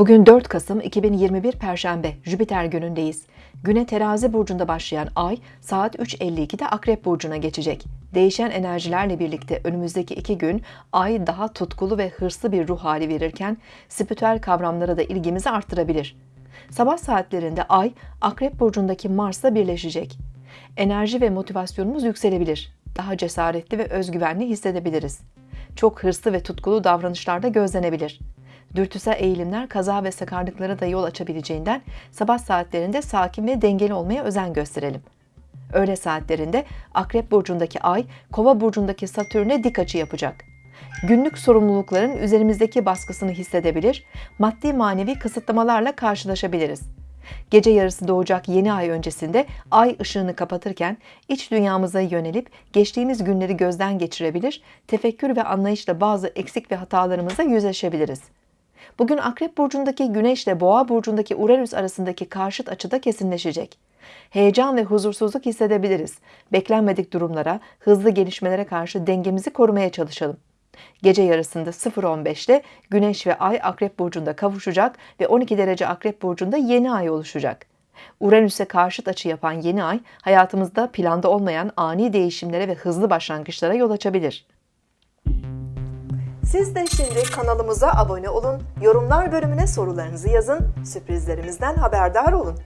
Bugün 4 Kasım 2021 Perşembe, Jüpiter günündeyiz. Güne terazi burcunda başlayan ay saat 3.52'de Akrep burcuna geçecek. Değişen enerjilerle birlikte önümüzdeki iki gün ay daha tutkulu ve hırslı bir ruh hali verirken spiritüel kavramlara da ilgimizi arttırabilir. Sabah saatlerinde ay Akrep burcundaki Mars'la birleşecek. Enerji ve motivasyonumuz yükselebilir. Daha cesaretli ve özgüvenli hissedebiliriz. Çok hırslı ve tutkulu davranışlarda gözlenebilir. Dürtüsel eğilimler kaza ve sakarlıklara da yol açabileceğinden sabah saatlerinde sakin ve dengeli olmaya özen gösterelim. Öğle saatlerinde Akrep burcundaki Ay, Kova burcundaki Satürn'e dik açı yapacak. Günlük sorumlulukların üzerimizdeki baskısını hissedebilir, maddi manevi kısıtlamalarla karşılaşabiliriz. Gece yarısı doğacak yeni ay öncesinde ay ışığını kapatırken iç dünyamıza yönelip geçtiğimiz günleri gözden geçirebilir, tefekkür ve anlayışla bazı eksik ve hatalarımıza yüzleşebiliriz. Bugün Akrep burcundaki Güneş ile Boğa burcundaki Uranüs arasındaki karşıt açıda kesinleşecek. Heyecan ve huzursuzluk hissedebiliriz. Beklenmedik durumlara, hızlı gelişmelere karşı dengemizi korumaya çalışalım. Gece yarısında 0.15'te Güneş ve Ay Akrep burcunda kavuşacak ve 12 derece Akrep burcunda yeni ay oluşacak. Uranüs'e karşıt açı yapan yeni ay hayatımızda planda olmayan ani değişimlere ve hızlı başlangıçlara yol açabilir. Siz de şimdi kanalımıza abone olun, yorumlar bölümüne sorularınızı yazın, sürprizlerimizden haberdar olun.